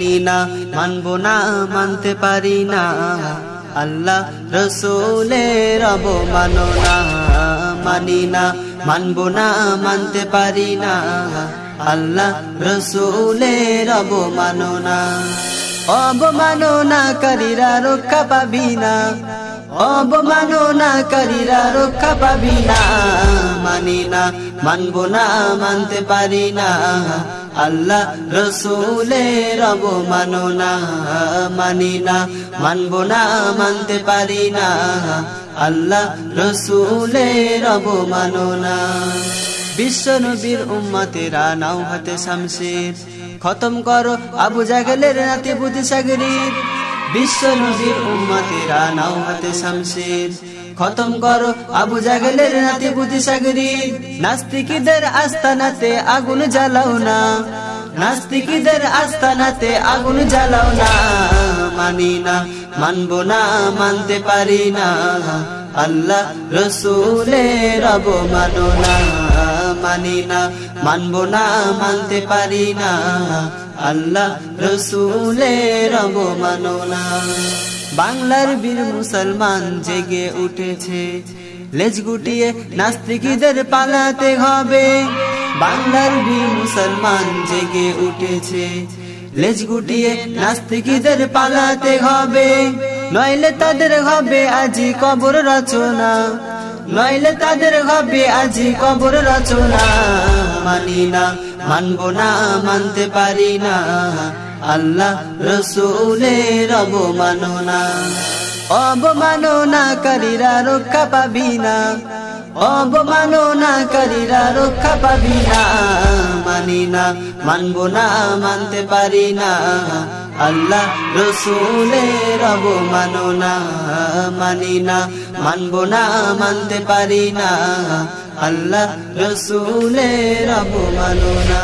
মানি মানবো না, মানতে পারি না। আল্লাহ রসুলের অবমাননা মানি না, মানবো না, মানতে পারি না। আল্লাহ রসুলের অবমাননা। অবমাননাকারীরা রক্ষা পাবি না। অবমাননাকারীরা রক্ষা পাবি না। মানি না মানবো না, মানতে পারি না। আল্লাহ রসুলের অবমাননা মানি না। মানবো না, মানতে পারি না। আল্লাহ রসুলের অবমাননা বিশ্ব নবীর উম্মতেরা নাও হাতে শামশির খতম করো আবু জাগলের নাতে বুদ্ধি সাগরীর। বিশ্ব নবীর উম্মতেরা নাও হাতে শামশির খতম করো আবু জাগলের নাতে বুদ্ধি সাগরীর নাস্তিকীদের আস্তানাতে আগুন জ্বালাও না। নাস্তিকীদের আস্তানাতে আগুন জ্বালাও না। মানি না, মানবো না, মানতে পারি না। আল্লাহ রসুলের অবমাননা। মানি না, মানবো না, মানতে পারি না। আল্লাহ রসুলের অবমাননা। বাংলার বীর মুসলমান জেগে উঠেছে। লেজ গুটিয়ে নাস্তিকীদের পালাতে হবে। বাংলার বীর মুসলমান জেগে উঠেছে। লেজ গুটিয়ে নাস্তিকীদের পালাতে হবে। নইলে তাদের হবে আজি কবর রচনা। নইলে তাদের হবে আজি কবর রচনা। মানি না, মানবো না, মানতে পারি না। আল্লাহ রসুলের অবমাননা। অবমাননাকারীরা রক্ষা পাবি না। অবমাননাকারীরা রক্ষা পাবি না। মানি না, মানবো না, মানতে পারি না। আল্লাহ রসুলের অবমাননা। মানি না মানবো না মানতে পারি না। আল্লাহ রসুলের অবমাননা